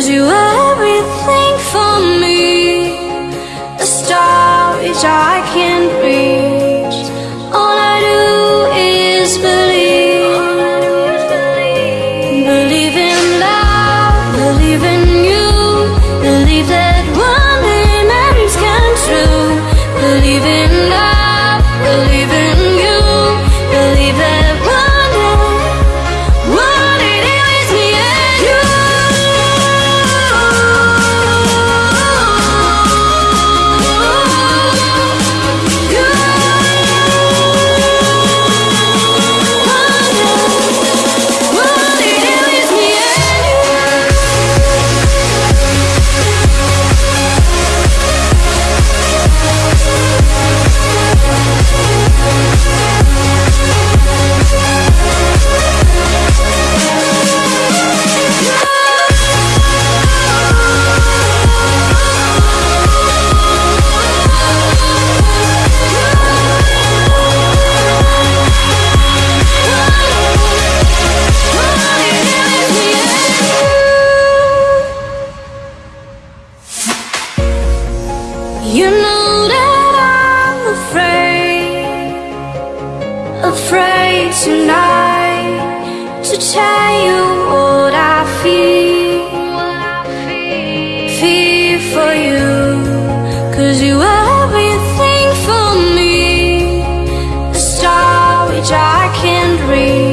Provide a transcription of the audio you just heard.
Cause you are everything for me. The star is our here tonight to tell you what I feel. Feel for you, cause you are everything for me. A star which I can't read.